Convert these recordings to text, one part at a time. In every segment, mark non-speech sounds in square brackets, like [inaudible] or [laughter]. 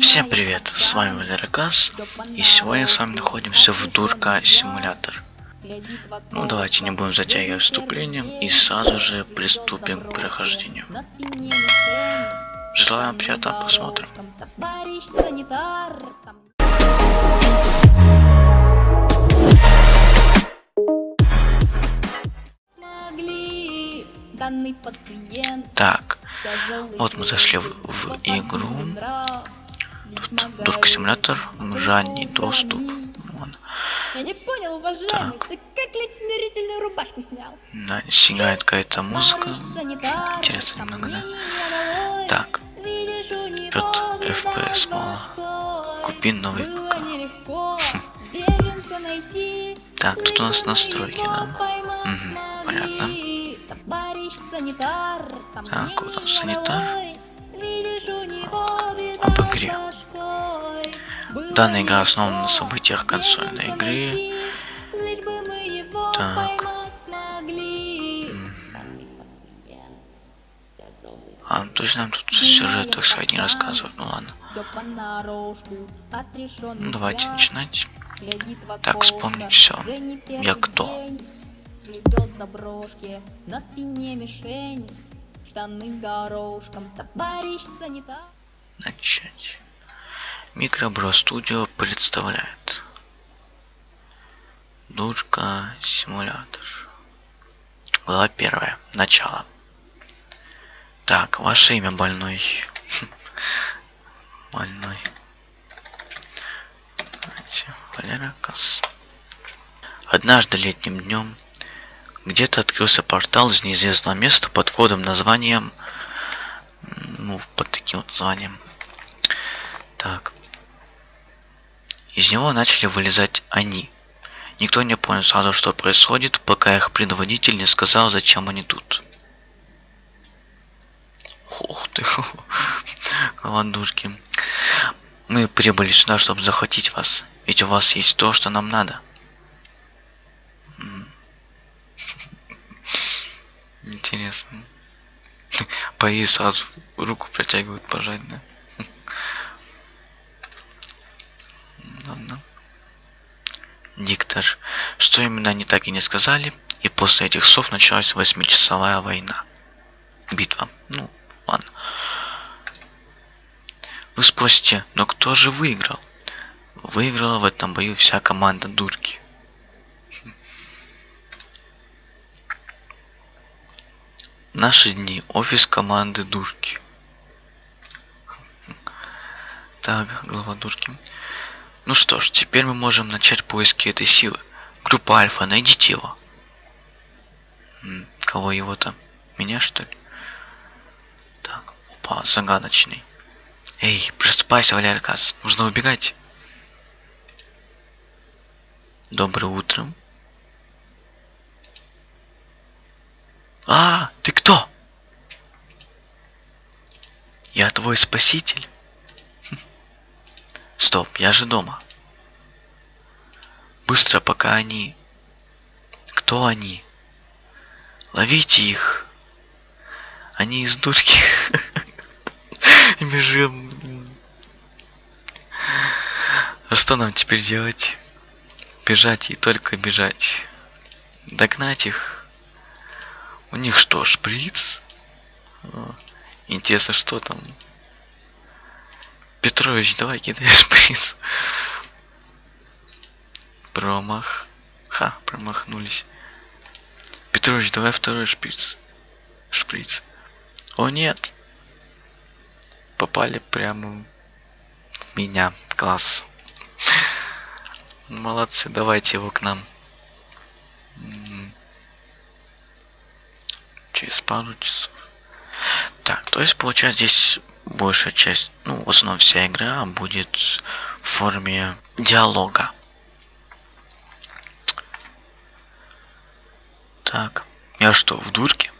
Всем привет, с вами Валеракас, и сегодня с вами находимся в Дурка Симулятор. Ну давайте не будем затягивать вступлением и сразу же приступим к прохождению. Желаю приятного просмотра. Так, вот мы зашли в, в игру. Тут Дурка симулятор, ранний доступ. Вон. Я не понял, уважаемый, Так. ты как лет смирительную рубашку снял? Да, сигает какая-то музыка. Интересно немного, да? Так, Пёт FPS мало. Купи новый ПК. найти. Так, тут у нас настройки, да? понятно. Так, вот он, сомнения санитар. об игре. Данная игра основана на событиях консольной игры. Так. А, ну, то есть нам тут сюжет, так сказать, не рассказывают. Ну ладно. Ну давайте начинать. Так, вспомнить первый Я кто? Плетёт заброшки, на спине мишень, штаны горошком, товарищ санитар. Начать. Микробро Студио представляет. Дурка симулятор. Глава первая. Начало. Так, ваше имя больной. [laughs] Больной. Валера Кас. Однажды летним днем где-то открылся портал из неизвестного места под кодом названием ну, под таким вот названием. Так. Из него начали вылезать они. Никто не понял сразу, что происходит, пока их предводитель не сказал, зачем они тут. Ух ты, [laughs] голодушки. Мы прибыли сюда, чтобы захватить вас. Ведь у вас есть то, что нам надо. [laughs] Интересно. Пои сразу руку протягивают пожать, да? Ладно. Диктор. Что именно они так и не сказали, и после этих слов началась восьмичасовая война. Битва. Ну, ладно. Вы спросите, но кто же выиграл? Выиграла в этом бою вся команда дурки. Наши дни. Офис команды дурки. Так, глава дурки. Ну что ж, теперь мы можем начать поиски этой силы. Группа Альфа, найдите его. Кого его-то? Меня, что ли? Так, опа, загадочный. Эй, просыпайся, Валерий Касс. Нужно убегать. Доброе утро. А, ты кто? Я твой спаситель. Стоп, я же дома. Быстро, пока они... Кто они? Ловите их. Они из дурки. [laughs] Бежим. А что нам теперь делать? Бежать и только бежать. Догнать их. У них что, шприц? Интересно, что там? Петрович, давай кидай шприц. Промах. Ха, промахнулись. Петрович, давай второй шприц. Шприц. О нет. Попали прямо в меня. Класс. Молодцы, давайте его к нам. Через пару часов. Так, то есть получается здесь большая часть, ну, в основном вся игра будет в форме диалога. Так, я что, в дурке?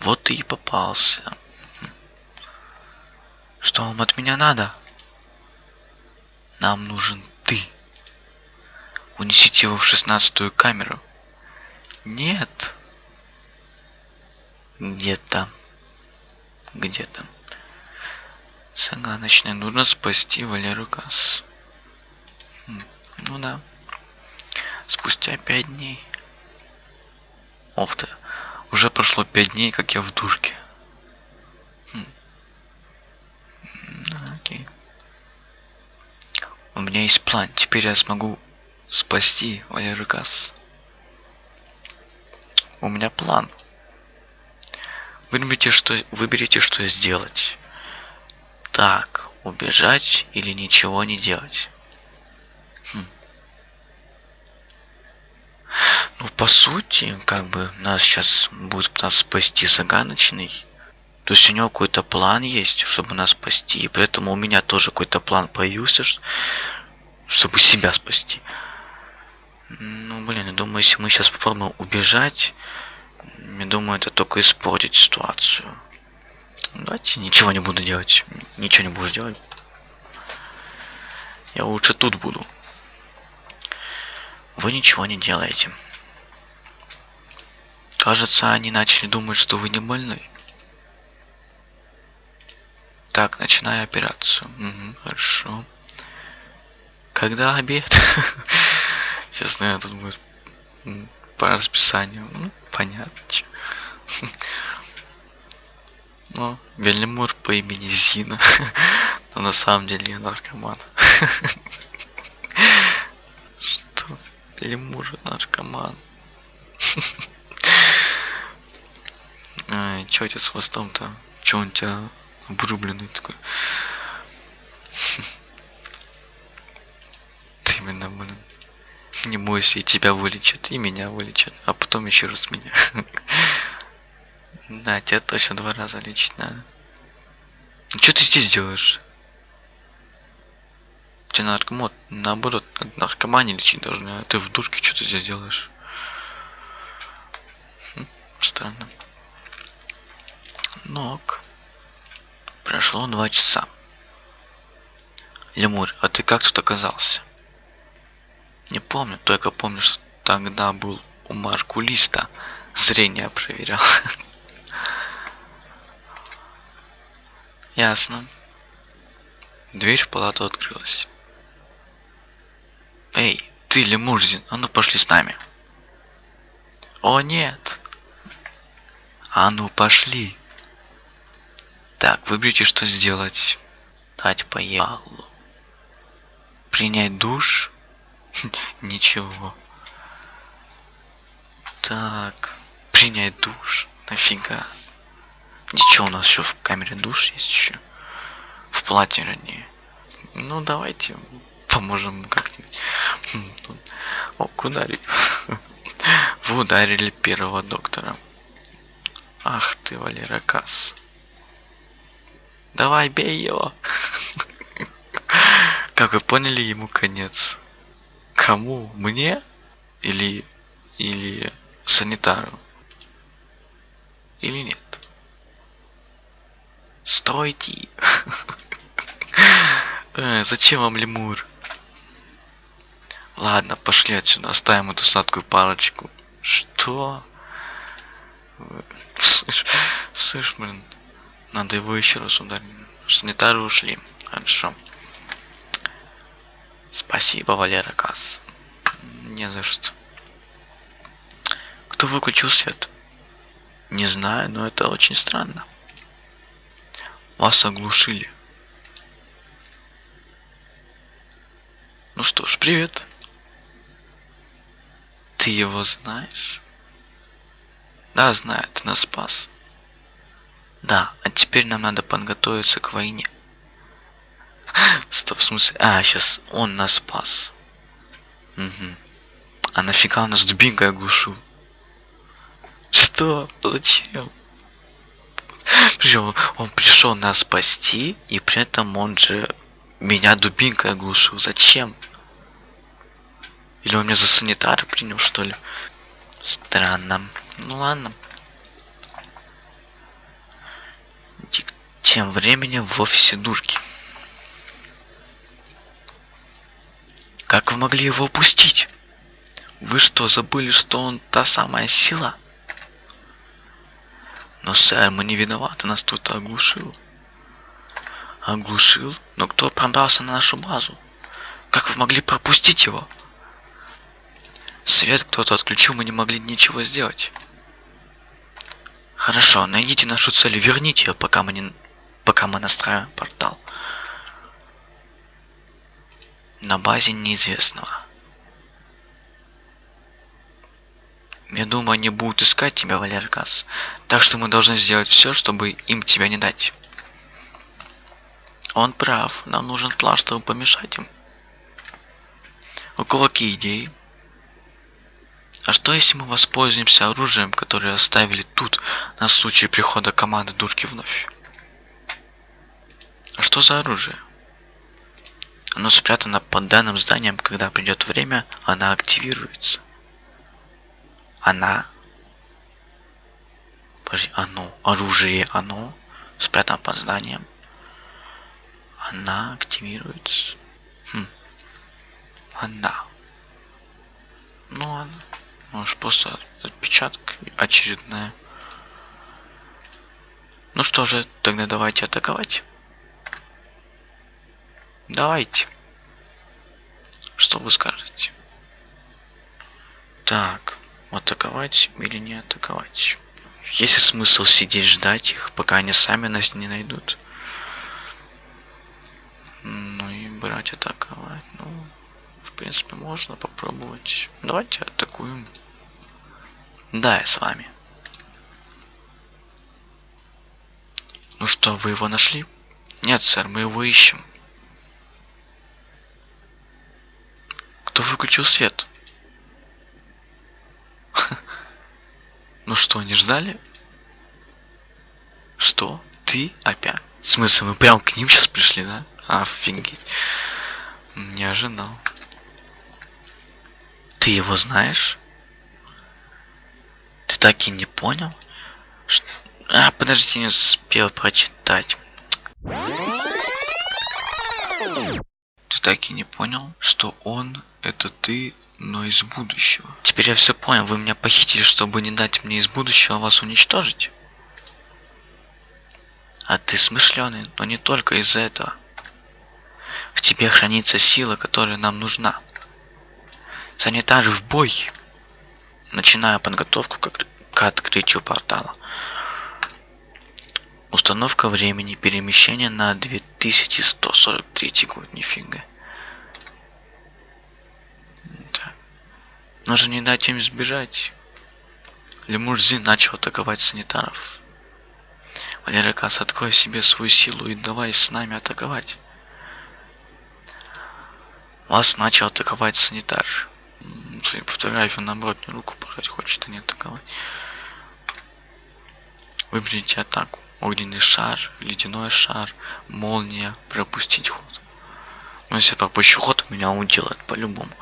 Вот ты и попался. Что вам от меня надо? Нам нужен ты. Унесите его в шестнадцатую камеру. Нет. Где-то. Где-то. Загадочный. Нужно спасти Валеру Касс. Хм, Ну да. Спустя пять дней. Ох ты. Уже прошло пять дней, как я в дурке. Хм. Окей. У меня есть план. Теперь я смогу спасти Валеру Касс. У меня план. Выберите, что, выберите, что сделать. Так, убежать или ничего не делать. Хм. Ну, по сути, как бы нас сейчас будет нас спасти загадочный. То есть у него какой-то план есть, чтобы нас спасти. И поэтому у меня тоже какой-то план появился, чтобы себя спасти. Ну, блин, я думаю, если мы сейчас попробуем убежать, я думаю, это только испортит ситуацию. Давайте ничего не буду делать. Ничего не буду делать. Я лучше тут буду. Вы ничего не делаете. Кажется, они начали думать, что вы не больны. Так, начинаю операцию. Мгм, хорошо. Когда обед? [laughs] Сейчас, наверное, тут будет по расписанию. Ну, понятно. Ну, Бельмур по имени Зина. [laughs] Но на самом деле я наркоман. [laughs] Что? Лемур наркоман. [laughs] Чё у тебя с хвостом-то? Чё он у тебя обрубленный такой? Ты именно, блин. Не бойся, и тебя вылечат, и меня вылечат, а потом еще раз меня. Да, тебя точно два раза лечить надо. Что ты здесь делаешь? Тебя наркомот, наоборот, наркомане лечить должны, а ты в дурке что ты здесь делаешь? Хм, странно. Ок. Прошло два часа. Лемур, а ты как тут оказался? Не помню, только помню, что тогда был у Маркулиста. Зрение проверял. [laughs] Ясно. Дверь в палату открылась. Эй, ты, Лемурзин, а ну пошли с нами. О, нет. А ну пошли. Так, выберите, что сделать. Дать поебалу. Принять душ? Ничего. Так, принять душ. Нафига? Ничего, у нас еще в камере душ есть еще. В палате ранее. Ну, давайте поможем как-нибудь. Хм, О, ударили. [laughs] Вы ударили первого доктора. Ах ты, Валера Касс. Давай, бей его. [laughs] Как вы поняли, ему конец. Кому? Мне? Или... Или санитару? Или нет? Стойте! [laughs] Э, Зачем вам лемур? Ладно, пошли отсюда, оставим эту сладкую парочку. Что? Слышь, слышь, блин, надо его еще раз ударить. Санитары ушли. Хорошо. Спасибо, Валера Касс. Не за что. Кто выключил свет? Не знаю, но это очень странно. Вас оглушили. Ну что ж, привет. Ты его знаешь? Да, знаю, ты нас спас. Да, а теперь нам надо подготовиться к войне. [laughs] Стоп, в смысле? А, сейчас он нас спас. Угу. А нафига он нас дубинкой оглушил? Что? Зачем? Причем он пришел нас спасти, и при этом он же меня дубинкой оглушил. Зачем? Или он меня за санитара принял, что ли? Странно. Ну ладно. Тем временем в офисе дурки. Как вы могли его упустить? Вы что, забыли, что он та самая сила? Но, сэр, мы не виноваты, нас кто-то оглушил. Оглушил? Но кто пробрался на нашу базу? Как вы могли пропустить его? Свет кто-то отключил, мы не могли ничего сделать. Хорошо, найдите нашу цель и верните ее, пока мы не... пока мы настраиваем портал. На базе неизвестного. Я думаю, они будут искать тебя, Валеркас. Так что мы должны сделать все, чтобы им тебя не дать. Он прав. Нам нужен план, чтобы помешать им. У кого какие идеи? А что если мы воспользуемся оружием, которое оставили тут на случай прихода команды дурки вновь? А что за оружие? Оно спрятано под данным зданием, когда придет время, она активируется. Она. Подожди, оно. Оружие оно. Спрятано под зданием. Она активируется. Хм. Она. Ну ладно. Может просто отпечаток очередная. Ну что же, тогда давайте атаковать. Давайте. Что вы скажете? Так, атаковать или не атаковать? Есть ли смысл сидеть ждать их, пока они сами нас не найдут? Ну и брать атаковать. Ну, в принципе, можно попробовать. Давайте атакуем. Да, я с вами. Ну что, вы его нашли? Нет, сэр, мы его ищем. Кто выключил свет? Ну что, не ждали? Что? Ты опять? В смысле, мы прям к ним сейчас пришли, да? Офигеть. Не ожидал. Ты его знаешь? Ты так и не понял? Ш... А, подожди, не успел прочитать. Ты так и не понял, что он это ты, но из будущего. Теперь я все понял, вы меня похитили, чтобы не дать мне из будущего вас уничтожить. А ты смышленый, но не только из-за этого. В тебе хранится сила, которая нам нужна. Санитары в бой! Начиная подготовку к, к открытию портала. Установка времени перемещения на 2143 год. Нифига. Нужно не дать им сбежать. Лемурзи начал атаковать санитаров. Валерий Касс, открой себе свою силу и давай с нами атаковать. Вас начал атаковать санитар. Судя по фотографии, наоборот, не руку пожать хочет, а не атаковать. Выберите атаку. Огненный шар, ледяной шар, молния, пропустить ход. Ну, если пропущу ход, меня уделает по-любому.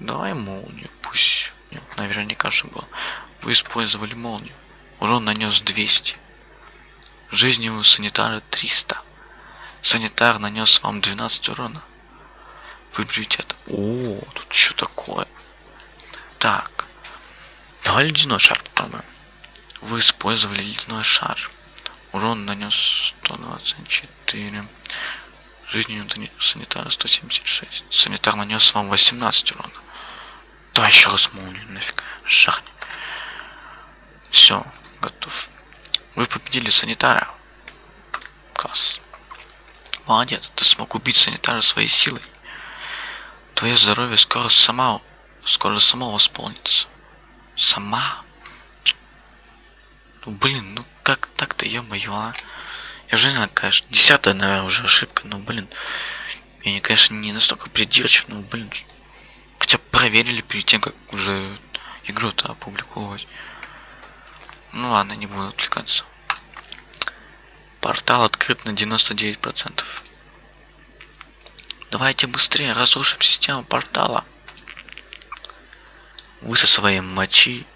Давай молнию, пусть. Нет, наверняка же было. Вы использовали молнию. Урон нанес 200. Жизни у санитара 300. Санитар нанес вам 12 урона. Выберите это. О, тут что такое? Так. Давай ледяной шар попробуем. Вы использовали ледяной шар. Урон нанес 124. Жизнь у санитара 176. Санитар нанес вам 18 урона. Давай еще раз молнию нафиг. Шахни. Все, готов. Вы победили санитара. Класс. Молодец, ты смог убить санитара своей силой. Твое здоровье скоро сама скоро само восполнится. Сама? Ну блин, ну как так-то, ё-моё, а? Я же знаю, конечно, десятая, наверное, уже ошибка, но блин. Я, не, конечно, не настолько придирчив, но блин. Проверили перед тем, как уже игру-то опубликовать. Ну ладно, не буду отвлекаться. Портал открыт на 99%. Давайте быстрее разрушим систему портала. Вы со своей мочи.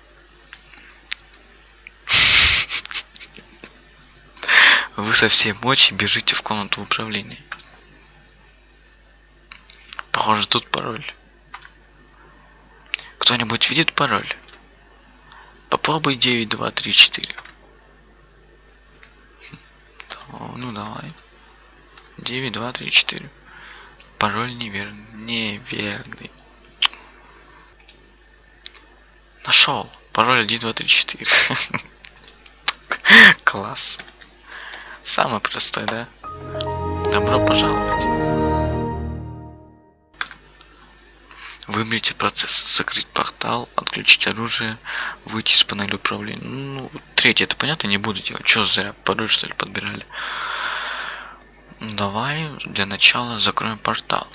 Вы со всей мочи бежите в комнату управления. Похоже, тут пароль. Кто-нибудь видит пароль? Попробуй 9, 2, 3, 4. Ну давай. 9, 2, 3, 4. Пароль неверный. Неверный. Нашел. Пароль 1, 2, 3, 4. Класс. Самый простой, да? Добро пожаловать. Выберите процесс. Закрыть портал, отключить оружие, выйти из панели управления. Ну, третье, это понятно, не буду делать. Что зря пароль, что ли, подбирали? Давай для начала закроем портал.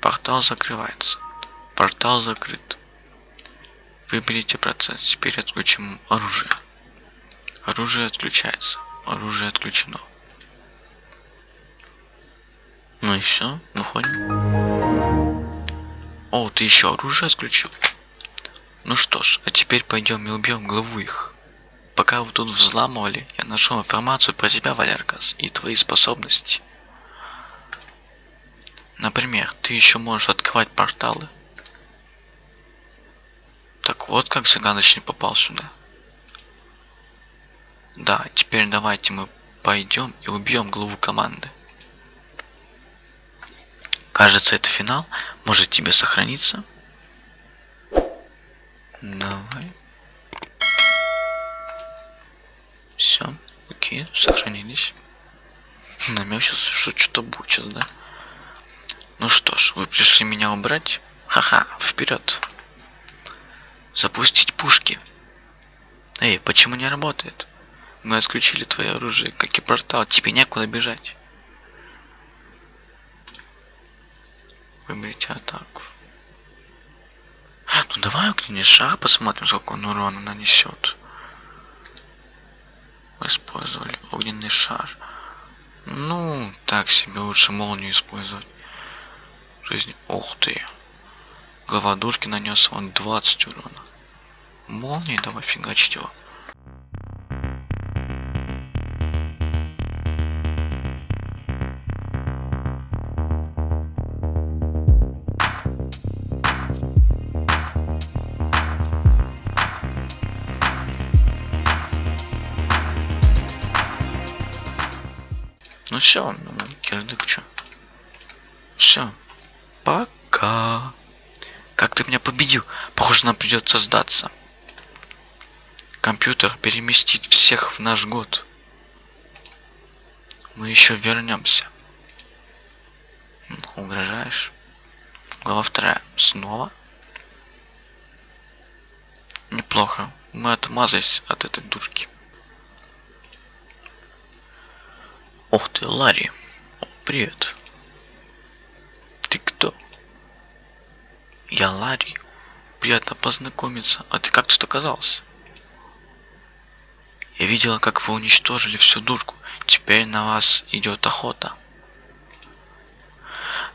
Портал закрывается. Портал закрыт. Выберите процесс. Теперь отключим оружие. Оружие отключается. Оружие отключено. Ну и все, выходим. О, ты еще оружие отключил? Ну что ж, а теперь пойдем и убьем главу их. Пока вы тут взламывали, я нашел информацию про тебя, Валеркас, и твои способности. Например, ты еще можешь открывать порталы. Так вот как загадочный попал сюда. Да, теперь давайте мы пойдем и убьем главу команды. Кажется, это финал. Может тебе сохраниться? Давай. Все, окей, сохранились. Намек сейчас, что что-то будет, да? Ну что ж, вы пришли меня убрать? Ха-ха, вперед. Запустить пушки. Эй, почему не работает? Мы отключили твое оружие, как и портал, тебе некуда бежать. Выберите атаку. Ну давай огненный шар посмотрим, сколько он урона нанесет. Использовали огненный шар. Ну, так себе лучше молнию использовать. Жизнь. Ух ты. Глава душки нанес он 20 урона. Молнии давай фигачить его. Все, ну, кирдык чё. Все. Пока. Как ты меня победил? Похоже, нам придется сдаться. Компьютер переместит всех в наш год. Мы еще вернемся. Угрожаешь? Глава вторая. Снова? Неплохо. Мы отмазались от этой дурки. Ох ты, Ларри. Привет. Ты кто? Я Ларри. Приятно познакомиться. А ты как тут оказался? Я видела, как вы уничтожили всю дурку. Теперь на вас идет охота.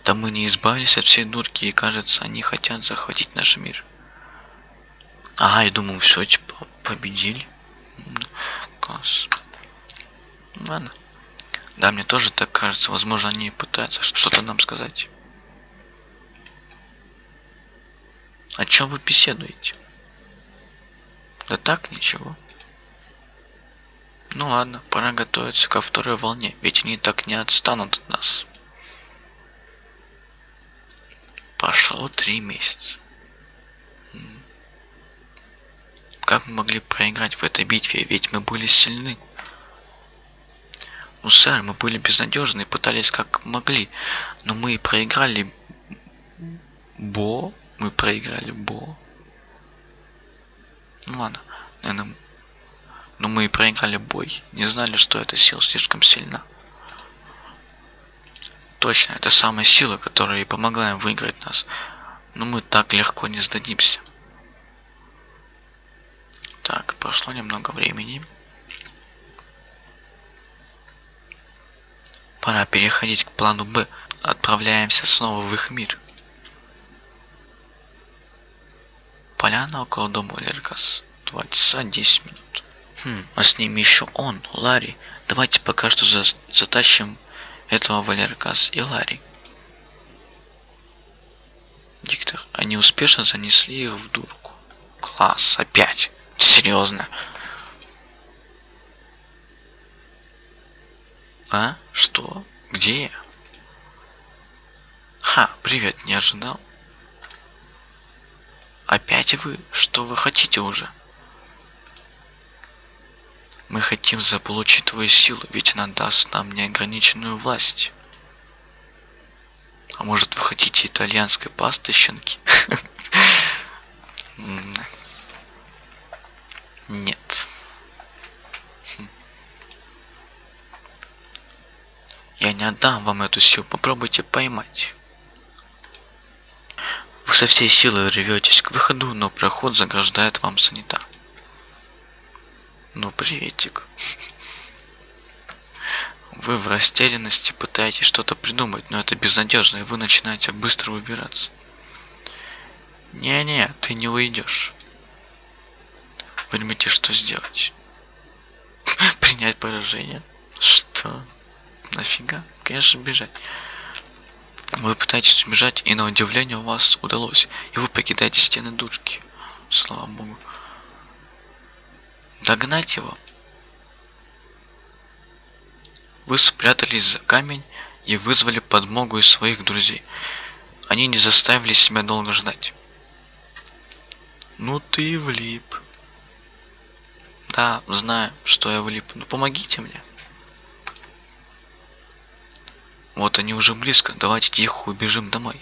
Да мы не избавились от всей дурки, и кажется, они хотят захватить наш мир. Ага, я думаю, все, типа, победили. Класс. Ладно. Да, мне тоже так кажется. Возможно, они пытаются что-то нам сказать. О чем вы беседуете? Да так, ничего. Ну ладно, пора готовиться ко второй волне, ведь они так не отстанут от нас. Прошло три месяца. Как мы могли проиграть в этой битве, ведь мы были сильны. Ну, сэр, мы были безнадежны и пытались как могли, но мы проиграли Бо, мы проиграли Бо. Ну ладно, наверное, но мы и проиграли бой. Не знали, что эта сила слишком сильна. Точно, это самая сила, которая и помогла им выиграть нас. Но мы так легко не сдадимся. Так, прошло немного времени. Пора переходить к плану Б. Отправляемся снова в их мир. Поляна около дома Лергас. 2 часа 10 минут. Хм, а с ними еще он, Ларри. Давайте пока что за затащим этого Валеркас и Ларри. Диктор, они успешно занесли их в дурку. Класс, опять. Серьезно. А? Что? Где я? Ха, привет, не ожидал. Опять вы? Что вы хотите уже? Мы хотим заполучить твою силу, ведь она даст нам неограниченную власть. А может вы хотите итальянской пасты, щенки? [laughs] Нет. Я отдам вам эту силу, попробуйте поймать. Вы со всей силы рветесь к выходу, но проход заграждает вам санитар. Ну, приветик. Вы в растерянности пытаетесь что-то придумать, но это безнадежно, и вы начинаете быстро убираться. Не-не, ты не уйдешь. Вы думаете, что сделать? [laughs] Принять поражение? Что? Нафига? Конечно, бежать. Вы пытаетесь убежать, и на удивление у вас удалось. И вы покидаете стены душки. Слава богу. Догнать его. Вы спрятались за камень и вызвали подмогу из своих друзей. Они не заставили себя долго ждать. Ну ты влип. Да, знаю, что я влип. Ну помогите мне. Вот они уже близко. Давайте тихо убежим домой.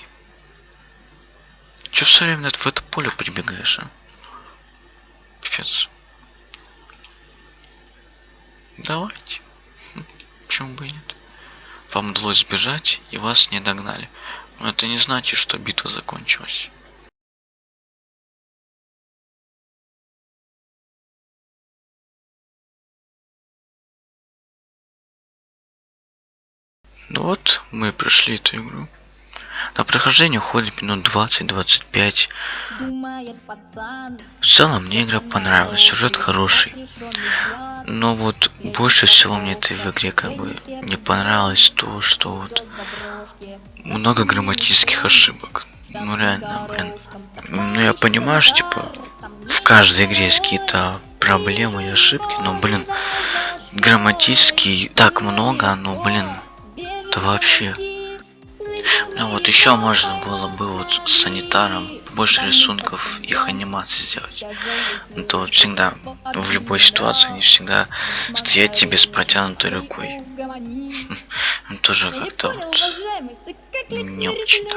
Че все время в это поле прибегаешь, а? Пипец. Давайте. Хм, Почему бы и нет? Вам удалось сбежать, и вас не догнали. Но это не значит, что битва закончилась. Ну вот, мы прошли эту игру. На прохождение уходит минут 20-25. Думает пацан. В целом мне игра понравилась, сюжет хороший. Но вот больше всего мне этой в игре как бы не понравилось то, что вот много грамматических ошибок. Ну реально, блин. Ну я понимаю, что типа в каждой игре есть какие-то проблемы и ошибки, но блин, грамматически так много, но блин, это вообще. Ну вот еще можно было бы вот с санитаром больше рисунков их анимации сделать. Это вот всегда в любой ситуации они всегда стоять тебе с протянутой рукой. [laughs] Ну, Тоже как-то вот. не очень.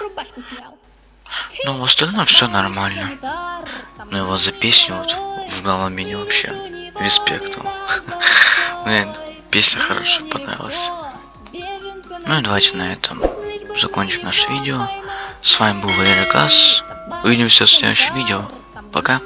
Ну, в остальном все нормально. Ну его за песню вот в Галамине вообще респект вам. [laughs] Блин, песня хорошая, понравилась. Ну и давайте на этом закончим наше видео. С вами был Валерий Газ. Увидимся в следующем видео. Пока.